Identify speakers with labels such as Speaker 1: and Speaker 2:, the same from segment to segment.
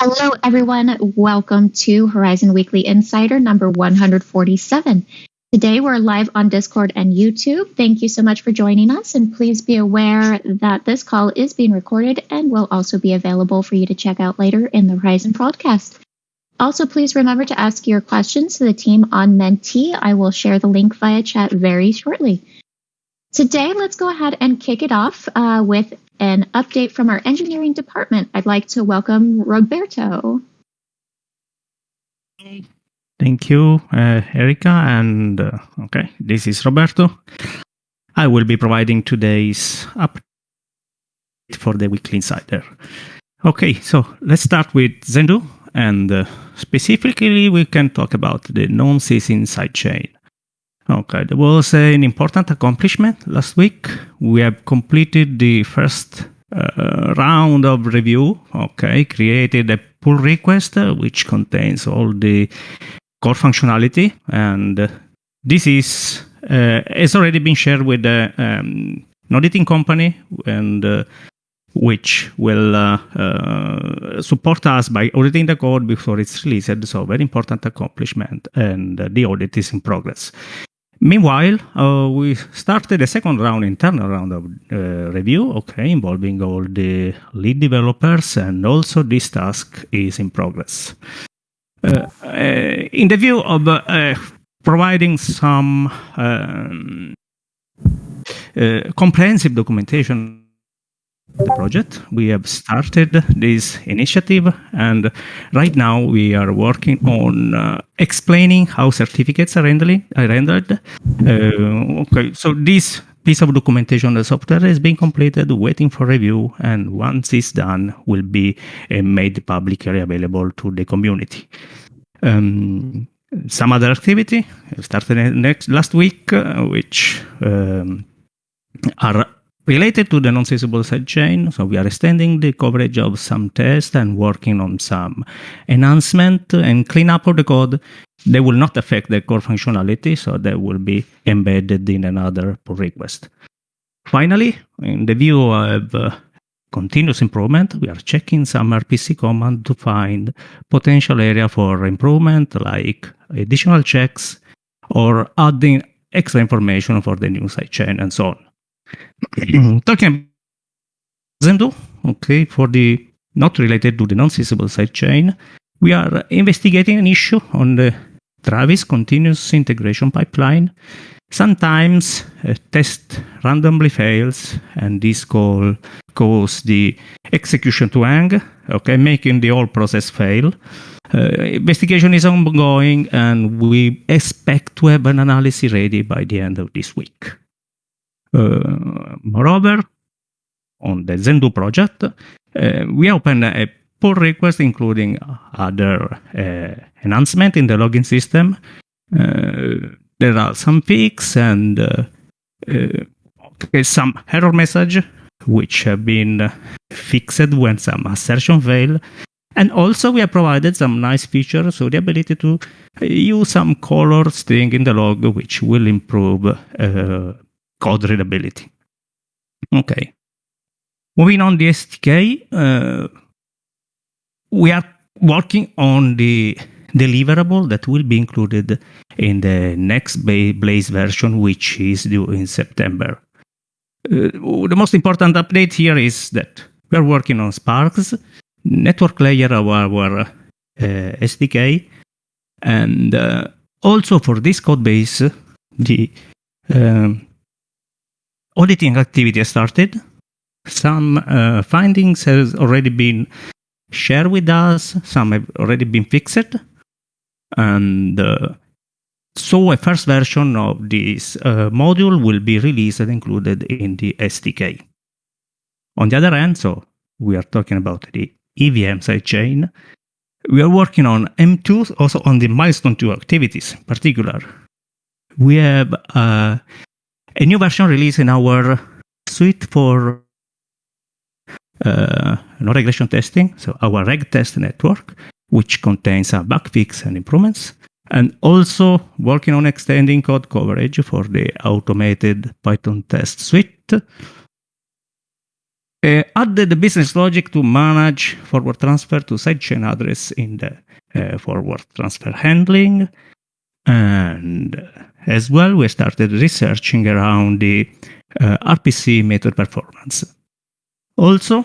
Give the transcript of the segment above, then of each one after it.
Speaker 1: Hello, everyone. Welcome to Horizen Weekly Insider number 147. Today we're live on Discord and YouTube. Thank you so much for joining us, and please be aware that this call is being recorded and will also be available for you to check out later in the Horizen broadcast. Also, please remember to ask your questions to the team on Menti. I will share the link via chat very shortly. Today, let's go ahead and kick it off uh, with an update from our engineering department. I'd like to welcome Roberto.
Speaker 2: Thank you, uh, Erica. And uh, okay, this is Roberto. I will be providing today's update for the Weekly Insider. Okay, so let's start with Zendoo. And uh, specifically, we can talk about the non-ceasing sidechain. Okay, there was an important accomplishment last week. We have completed the first uh, round of review. Okay, created a pull request uh, which contains all the core functionality, and this is uh, has already been shared with the um, auditing company and uh, which will uh, uh, support us by auditing the code before it's released. So, very important accomplishment, and uh, the audit is in progress. Meanwhile, uh, we started a second round, internal round of uh, review, okay, involving all the lead developers, and also this task is in progress. Uh, in the view of providing some um, comprehensive documentation project. We have started this initiative, and right now we are working on uh, explaining how certificates are, rendered. Uh, okay, so this piece of documentation, the software has been completed, waiting for review, and once it's done, will be uh, made publicly available to the community. Um, some other activity started next last week, uh, which um, are Related to the non-ceasable sidechain, so we are extending the coverage of some tests and working on some enhancement and cleanup of the code. They will not affect the core functionality, so they will be embedded in another pull request. Finally, in the view of uh, continuous improvement, we are checking some RPC command to find potential area for improvement, like additional checks or adding extra information for the new sidechain and so on. Talking Zendoo, okay, for the not related to the non-ceasable sidechain, we are investigating an issue on the Travis continuous integration pipeline. Sometimes a test randomly fails, and this call causes the execution to hang, okay, making the whole process fail. Uh, investigation is ongoing, and we expect to have an analysis ready by the end of this week. Uh, moreover, on the Zendoo project, uh, we open a pull request including other uh, enhancement in the login system. there are some fixes and okay, some error message which have been fixed when some assertion fail. And also we have provided some nice features, so the ability to use some color string in the log, which will improve uh, code readability. Okay. Moving on the SDK, uh, we are working on the deliverable that will be included in the next Blaze version, which is due in September. Uh, the most important update here is that we are working on Sparkz, network layer of our uh, SDK, and uh, also for this code base, the um, auditing activity has started. Some uh, findings has already been shared with us. Some have already been fixed. And uh, so a first version of this uh, module will be released and included in the SDK. On the other hand, so we are talking about the EVM sidechain. We are working on M2, also on the milestone 2 activities in particular. We have uh, a new version released in our suite for uh, no regression testing, so our reg test network, which contains a bug fix and improvements, and also working on extending code coverage for the automated Python test suite. uh, added the business logic to manage forward transfer to sidechain address in the uh, forward transfer handling. And as well, we started researching around the uh, RPC method performance. Also,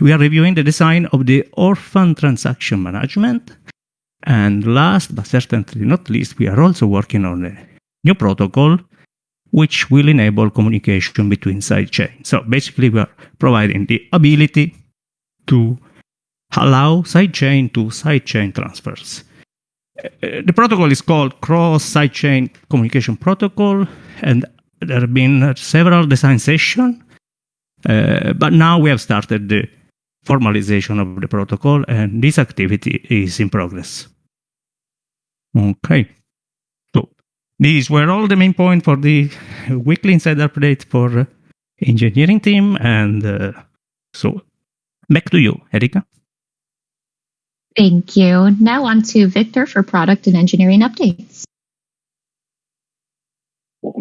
Speaker 2: we are reviewing the design of the orphan transaction management. And last but certainly not least, we are also working on a new protocol which will enable communication between sidechains. So basically, we are providing the ability to allow sidechain to sidechain transfers. The protocol is called Cross Sidechain Communication Protocol, and there have been several design sessions. Uh, but now we have started the formalization of the protocol, and this activity is in progress. Okay. So these were all the main points for the weekly inside update for engineering team, and uh, so back to you, Erika.
Speaker 1: Thank you. Now on to Victor for product and engineering updates.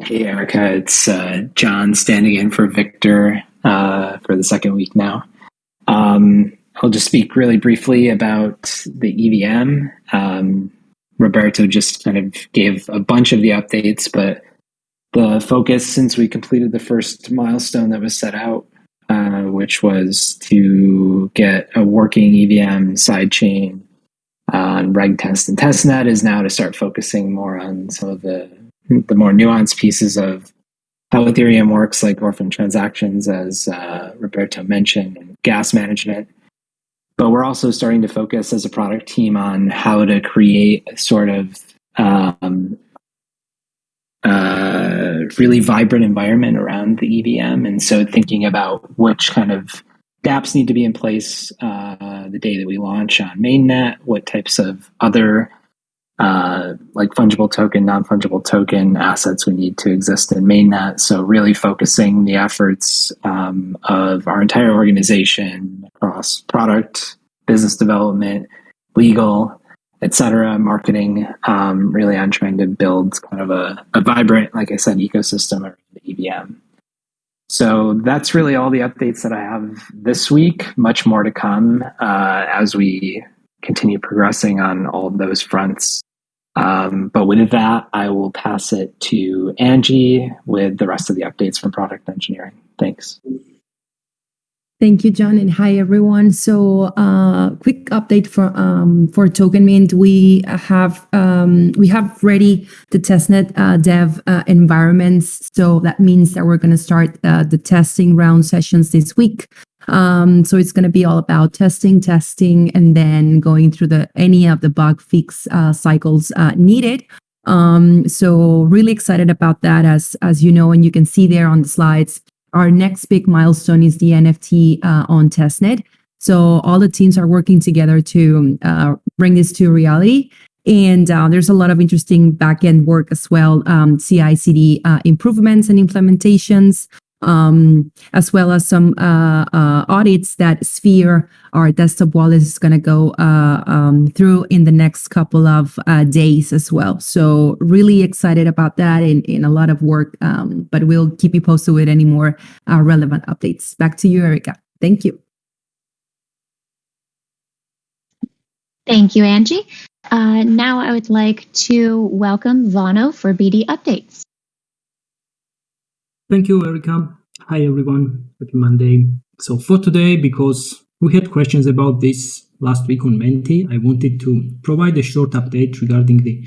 Speaker 3: Hey, Erica. it's uh, John standing in for Victor uh, for the second week now. Um, I'll just speak really briefly about the EVM. Um, Roberto just kind of gave a bunch of the updates, but the focus since we completed the first milestone that was set out, uh, which was to get a working EVM sidechain on RegTest and testnet, is now to start focusing more on some of the the more nuanced pieces of how Ethereum works, like orphan transactions, as uh, Roberto mentioned, and gas management. But we're also starting to focus as a product team on how to create sort of um, uh, really vibrant environment around the EVM. And so thinking about which kind of dApps need to be in place uh, the day that we launch on mainnet, what types of other uh, like fungible token, non fungible token assets we need to exist in mainnet. So, really focusing the efforts um, of our entire organization across product, business development, legal, etc., marketing, um, really on trying to build kind of a, a vibrant, like I said, ecosystem around the EVM. So that's really all the updates that I have this week. Much more to come uh, as we continue progressing on all of those fronts. Um, but with that, I will pass it to Angie with the rest of the updates from product engineering. Thanks.
Speaker 4: Thank you, John, and hi everyone. So, uh, quick update for um, for Token Mint. We have um, we have ready the testnet uh, dev uh, environments. So that means that we're going to start uh, the testing round sessions this week. Um, so it's going to be all about testing, testing, and then going through the any of the bug fix uh, cycles uh, needed. Um, so really excited about that. As as you know, and you can see there on the slides, our next big milestone is the NFT uh, on testnet. So all the teams are working together to uh, bring this to reality. And uh, there's a lot of interesting backend work as well, um, CI/CD uh, improvements and implementations um, as well as some uh, uh, audits that Sphere, our desktop wallet, is going to go uh, um, through in the next couple of uh, days as well. So really excited about that and, and a lot of work, um, but we'll keep you posted with any more uh, relevant updates. Back to you, Erica. Thank you.
Speaker 1: Thank you, Angie. Uh, now I would like to welcome Vano for BD updates.
Speaker 5: Thank you, Erica. Hi, everyone. Happy Monday. So for today, because we had questions about this last week on Menti, I wanted to provide a short update regarding the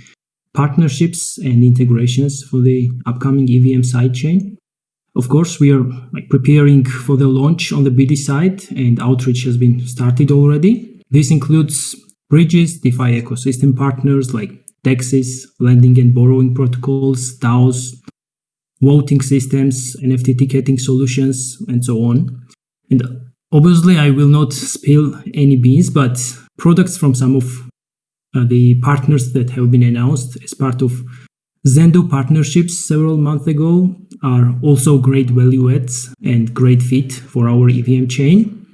Speaker 5: partnerships and integrations for the upcoming EVM sidechain. Of course, we are like, preparing for the launch on the BD side, and outreach has been started already. This includes bridges, DeFi ecosystem partners like DEXs, lending and borrowing protocols, DAOs, voting systems, NFT ticketing solutions, and so on. And obviously, I will not spill any beans, but products from some of uh, the partners that have been announced as part of Zendoo partnerships several months ago are also great value adds and great fit for our EVM chain.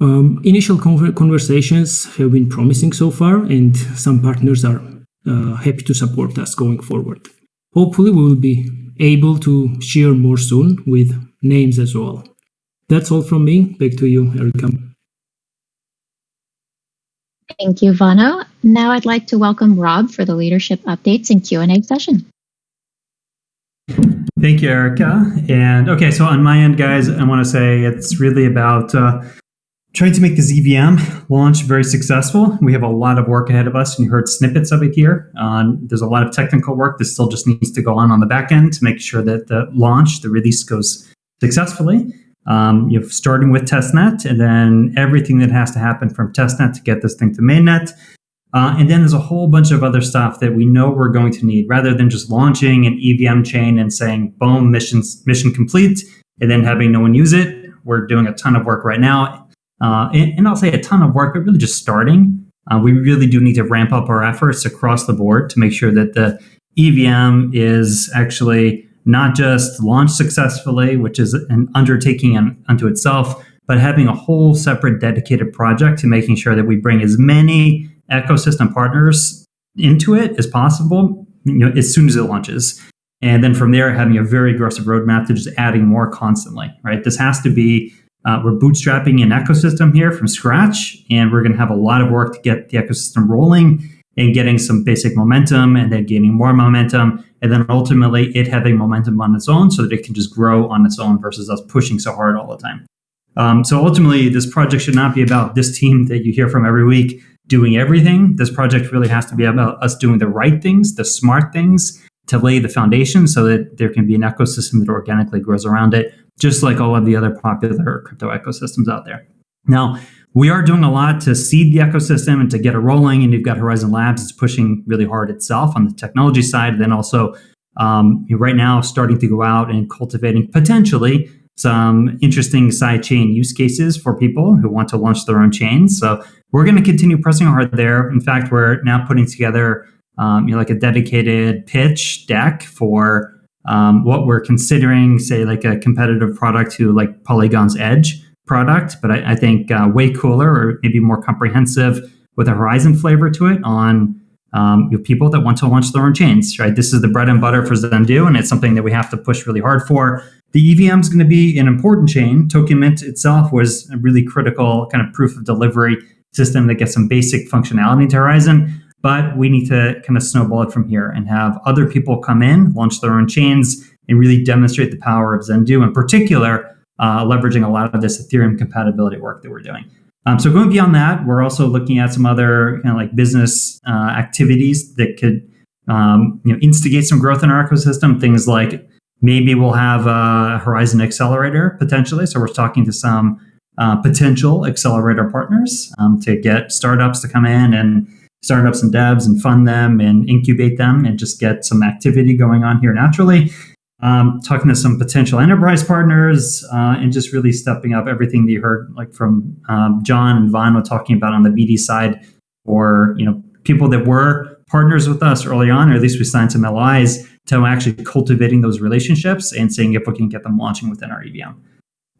Speaker 5: Um, initial conversations have been promising so far, and some partners are uh, happy to support us going forward. Hopefully, we will be able to share more soon with names as well. that's all from me. Back to you, Erica.
Speaker 1: Thank you, Vano. Now I'd like to welcome Rob for the leadership updates and Q&A session.
Speaker 6: Thank you, Erica. And okay, so on my end, guys, I want to say it's really about uh, trying to make the ZVM launch very successful. We have a lot of work ahead of us, and you heard snippets of it here. Um, there's a lot of technical work that still just needs to go on on the back end to make sure that the launch, the release goes successfully. Um, you know, starting with testnet, and then everything that has to happen from testnet to get this thing to mainnet. Uh, and then there's a whole bunch of other stuff that we know we're going to need, rather than just launching an EVM chain and saying, "Boom, mission mission complete," and then having no one use it. We're doing a ton of work right now, uh, and, and, I'll say a ton of work, but really just starting. Uh, we really do need to ramp up our efforts across the board to make sure that the EVM is actually not just launched successfully, which is an undertaking unto itself, but having a whole separate dedicated project to making sure that we bring as many ecosystem partners into it as possible, you know, as soon as it launches. And then from there, having a very aggressive roadmap to just adding more constantly, right? This has to be, uh, we're bootstrapping an ecosystem here from scratch, and we're going to have a lot of work to get the ecosystem rolling and getting some basic momentum and then gaining more momentum and then ultimately it having momentum on its own so that it can just grow on its own versus us pushing so hard all the time. Um, so ultimately, this project should not be about this team that you hear from every week doing everything. This project really has to be about us doing the right things, the smart things to lay the foundation so that there can be an ecosystem that organically grows around it, just like all of the other popular crypto ecosystems out there. Now, we are doing a lot to seed the ecosystem and to get it rolling. And you've got Horizen Labs, it's pushing really hard itself on the technology side. Then also, um, right now, starting to go out and cultivating potentially some interesting side chain use cases for people who want to launch their own chains. So we're going to continue pressing hard there. In fact, we're now putting together um, you know, like a dedicated pitch deck for um, what we're considering, say, like a competitive product to like Polygon's Edge product, but I, I think uh, way cooler or maybe more comprehensive with a Horizen flavor to it on um, you know, people that want to launch their own chains. Right, this is the bread and butter for Zendoo, and it's something that we have to push really hard for. The EVM is going to be an important chain. Token Mint itself was a really critical kind of proof of delivery system that gets some basic functionality to Horizen. But we need to kind of snowball it from here and have other people come in, launch their own chains, and really demonstrate the power of Zendoo, in particular, uh, leveraging a lot of this Ethereum compatibility work that we're doing. Um, so going beyond that, we're also looking at some other kind of like business uh, activities that could um, you know instigate some growth in our ecosystem. Things like maybe we'll have a Horizen Accelerator potentially. So we're talking to some uh, potential accelerator partners um, to get startups to come in and startups and devs and fund them and incubate them and just get some activity going on here naturally um, talking to some potential enterprise partners, uh, and just really stepping up everything that you heard, like from um, John and Vano talking about on the BD side, or you know people that were partners with us early on, or at least we signed some LIs to actually cultivating those relationships and seeing if we can get them launching within our EVM.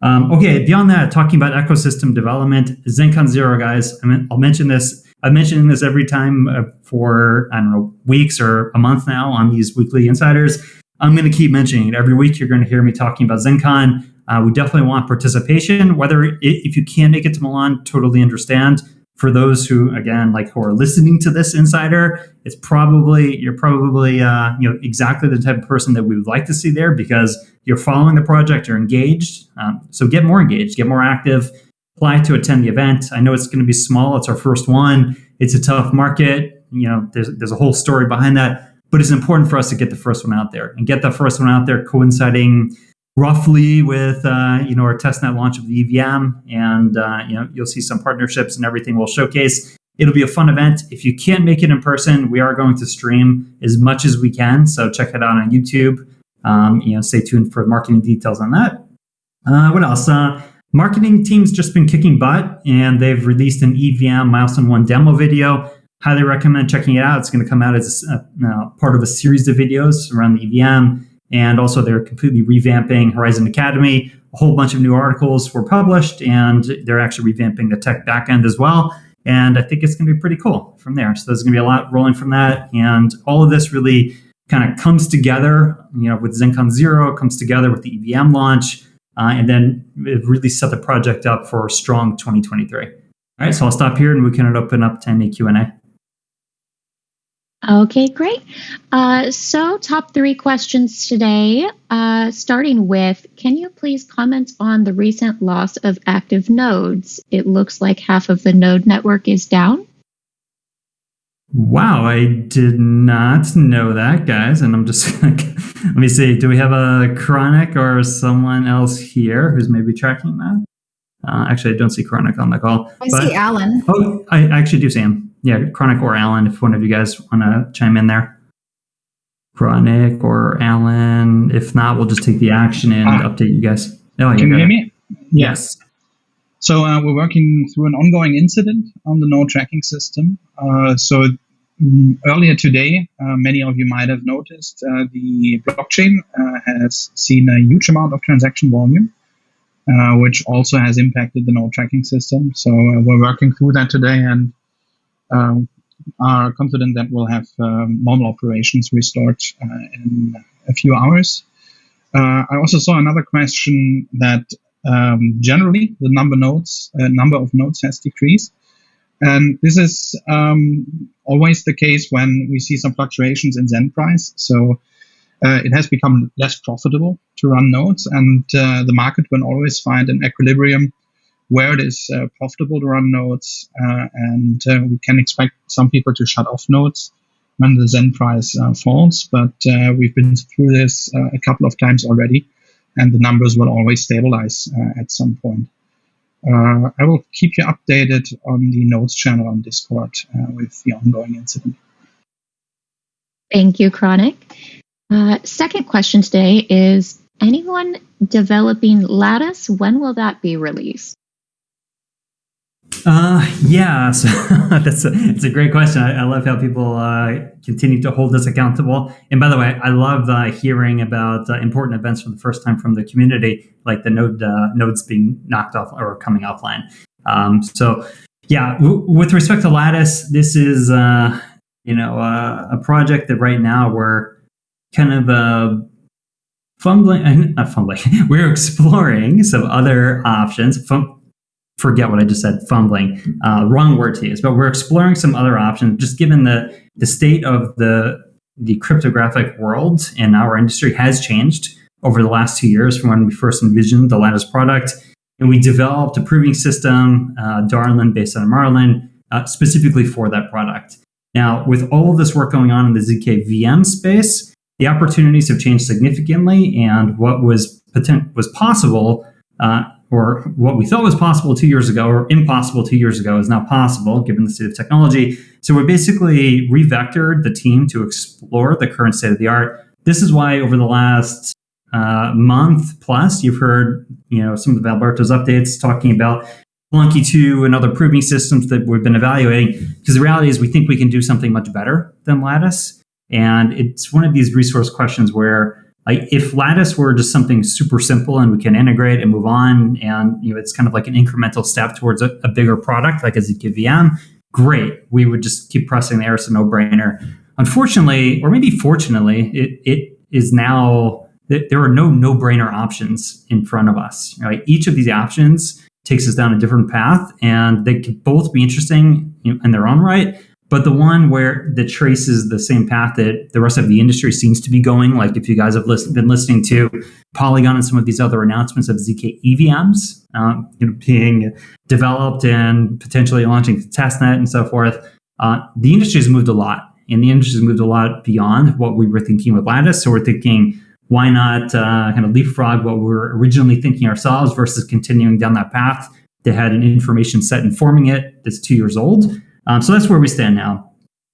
Speaker 6: Um, okay, beyond that, talking about ecosystem development, Zencon Zero, guys. I mean, I'll mention this. I'm mentioning this every time uh, for I don't know weeks or a month now on these weekly insiders I'm going to keep mentioning it every week. You're going to hear me talking about Zencon. Uh, we definitely want participation. Whether it, if you can't make it to Milan, totally understand. For those who, again, like who are listening to this insider, it's probably you're probably uh, you know exactly the type of person that we would like to see there because you're following the project, you're engaged. Um, so get more engaged, get more active. Apply to attend the event. I know it's going to be small. It's our first one. It's a tough market. You know, there's there's a whole story behind that but it's important for us to get the first one out there and get the first one out there coinciding roughly with uh, you know our testnet launch of the EVM, and uh, you know you'll see some partnerships and everything we'll showcase. It'll be a fun event. If you can't make it in person, we are going to stream as much as we can. So check it out on YouTube. Um, you know, stay tuned for marketing details on that. Uh, what else? Uh, marketing team's just been kicking butt, and they've released an EVM milestone one demo video highly recommend checking it out. It's going to come out as a, uh, part of a series of videos around the EVM. And also, they're completely revamping Horizen Academy. A whole bunch of new articles were published, and they're actually revamping the tech backend as well. And I think it's going to be pretty cool from there. So there's going to be a lot rolling from that. And all of this really kind of comes together, you know, with Zencon Zero, comes together with the EVM launch. Uh, and then really set the project up for a strong 2023. All right, so I'll stop here and we can open up to any Q&A.
Speaker 1: Okay, great. Uh, so, top three questions today. Uh, starting with, can you please comment on the recent loss of active nodes? It looks like half of the node network is down.
Speaker 6: Wow, I did not know that, guys. And I'm just like, let me see. Do we have a chronic or someone else here who's maybe tracking that? Uh, actually, I don't see chronic on the call.
Speaker 7: I but, see Alan.
Speaker 6: Oh, I actually do see him yeah, Chronic or Alan, if one of you guys want to chime in there. Chronic or Alan. If not, we'll just take the action and uh, update you guys.
Speaker 8: Oh, can you hear me? Yes. So uh, we're working through an ongoing incident on the node tracking system. Uh, so um, earlier today, uh, many of you might have noticed uh, the blockchain uh, has seen a huge amount of transaction volume. which also has impacted the node tracking system. So we're working through that today, and um, are confident that we'll have um, normal operations restored uh, in a few hours. Uh, I also saw another question that um, generally the number nodes uh, number of nodes has decreased, and this is um, always the case when we see some fluctuations in Zen price. So uh, it has become less profitable to run nodes, and uh, the market will always find an equilibrium where it is uh, profitable to run nodes, uh, and uh, we can expect some people to shut off nodes when the Zen price falls. But we've been through this a couple of times already, and the numbers will always stabilize at some point. Uh, I will keep you updated on the notes channel on Discord uh, with the ongoing incident.
Speaker 1: Thank you, Chronic. Uh, second question today is anyone developing Lattice? When will that be released?
Speaker 6: Uh, yeah, so that's a, it's a great question. I, I love how people uh, continue to hold us accountable. And by the way, I love uh, hearing about uh, important events for the first time from the community, like the node uh, nodes being knocked off or coming offline. Um, so, yeah, with respect to Lattice, this is uh, you know a project that right now we're kind of fumbling, not fumbling. we're exploring some other options. Fum- forget what I just said, fumbling, uh, wrong word to use, but we're exploring some other options, just given the, the state of the, the cryptographic world in our industry has changed over the last two years from when we first envisioned the Lattice product. And we developed a proving system, uh, Darlin, based on Marlin, uh, specifically for that product. Now, with all of this work going on in the ZK VM space, the opportunities have changed significantly, and what was potent- was possible uh, or what we thought was possible two years ago or impossible two years ago is now possible given the state of technology. So we basically revectored the team to explore the current state of the art. This is why over the last uh, month plus, you've heard you know some of the Alberto's updates talking about Plonky2 and other proving systems that we've been evaluating. Because the reality is we think we can do something much better than Lattice. And it's one of these resource questions where like if lattice were just something super simple and we can integrate and move on and you know it's kind of like an incremental step towards a, a bigger product like a zk great. We would just keep pressing there. It's a no-brainer. Unfortunately or maybe fortunately it, it is now that there are no no-brainer options in front of us. Right? Each of these options takes us down a different path and they could both be interesting in their own right but the one where that traces the same path that the rest of the industry seems to be going, like if you guys have been listening to Polygon and some of these other announcements of ZK EVMs um, you know, being developed and potentially launching testnet and so forth, uh, the industry has moved a lot. And the industry has moved a lot beyond what we were thinking with Lattice. So we're thinking, why not uh, kind of leapfrog what we were originally thinking ourselves versus continuing down that path that had an information set informing it that's two years old? Um, so that's where we stand now.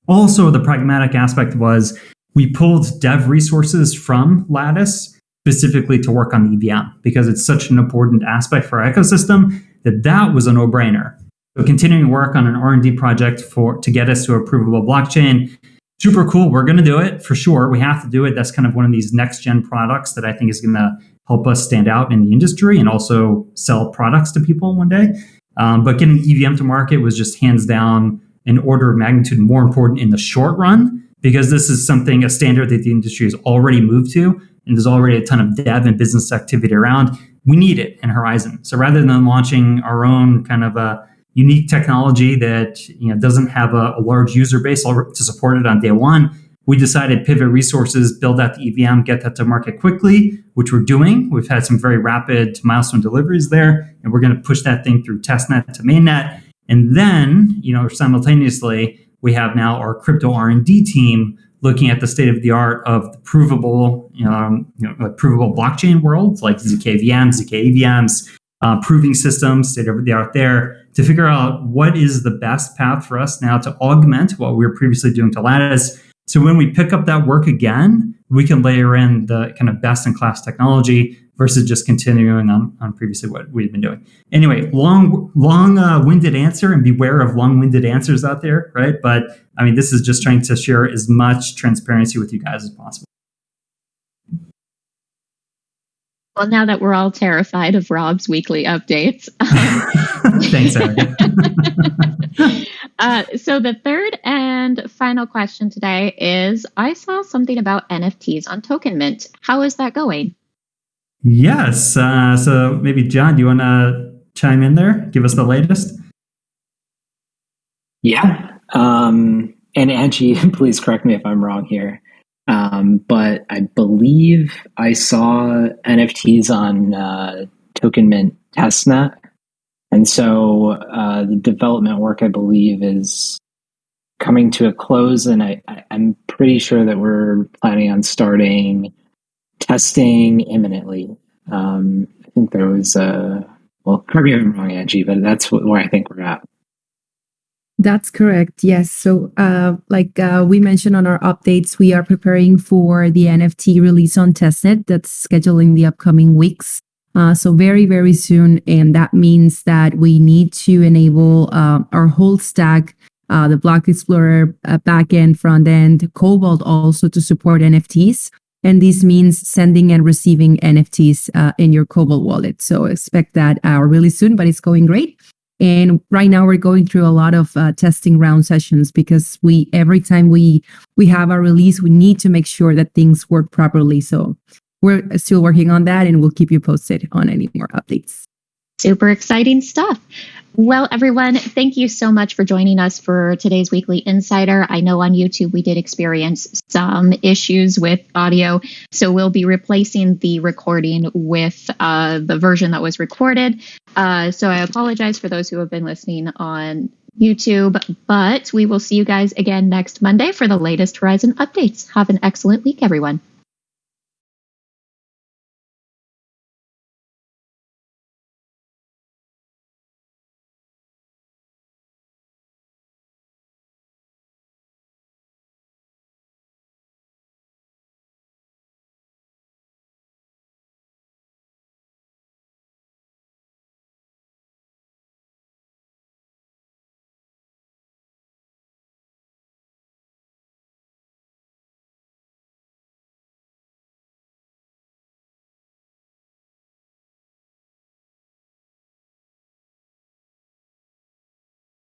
Speaker 6: Also, the pragmatic aspect was we pulled dev resources from Lattice specifically to work on the EVM because it's such an important aspect for our ecosystem that that was a no-brainer. So continuing to work on an R&D project for to get us to a provable blockchain, super cool. We're going to do it for sure. We have to do it. That's kind of one of these next gen products that I think is going to help us stand out in the industry and also sell products to people one day. Um, but getting EVM to market was just hands down an order of magnitude more important in the short run because this is something, a standard that the industry has already moved to. And there's already a ton of dev and business activity around. we need it in Horizen So rather than launching our own kind of a unique technology that you know doesn't have a, a large user base to support it on day one, we decided pivot resources, build out the EVM, get that to market quickly, which we're doing. We've had some very rapid milestone deliveries there, and we're going to push that thing through testnet to mainnet. And then, you know, simultaneously, we have now our crypto R&D team looking at the state of the art of the provable, um, you know, like provable blockchain worlds like zkVMs, zkEVMs, uh, proving systems, state of the art there, to figure out what is the best path for us now to augment what we were previously doing to Lattice. So when we pick up that work again, we can layer in the kind of best in class technology versus just continuing on, on previously what we've been doing. Anyway, long, long uh, winded answer and beware of long winded answers out there, right? But I mean, this is just trying to share as much transparency with you guys as possible.
Speaker 1: Well, now that we're all terrified of Rob's weekly updates.
Speaker 6: Thanks,
Speaker 1: uh, so, the third and final question today is I saw something about NFTs on Token Mint. How is that going?
Speaker 6: Yes. Uh, so, maybe, John, do you want to chime in there? Give us the latest?
Speaker 3: Yeah. Um, and Angie, please correct me if I'm wrong here. Um, but I believe I saw NFTs on uh, Token Mint testnet. And so uh, the development work, I believe, is coming to a close. And I, am pretty sure that we're planning on starting testing imminently. Um, I think there was a, well, correct me if I'm wrong, Angie, but that's where I think we're at.
Speaker 4: That's correct. Yes. So, uh, like uh, we mentioned on our updates, we are preparing for the NFT release on testnet that's scheduled in the upcoming weeks. Uh, so very, very soon. And that means that we need to enable uh, our whole stack, uh, the Block Explorer uh, backend, front end, Cobalt also to support NFTs. And this means sending and receiving NFTs in your Cobalt wallet. So expect that really soon, but it's going great. And right now we're going through a lot of uh, testing round sessions because we every time we we have a release, we need to make sure that things work properly. So we're still working on that, and we'll keep you posted on any more updates.
Speaker 1: Super exciting stuff. Well, everyone, thank you so much for joining us for today's Weekly Insider. I know on YouTube we did experience some issues with audio, so we'll be replacing the recording with uh, the version that was recorded. Uh, so I apologize for those who have been listening on YouTube, but we will see you guys again next Monday for the latest Horizen updates. Have an excellent week, everyone.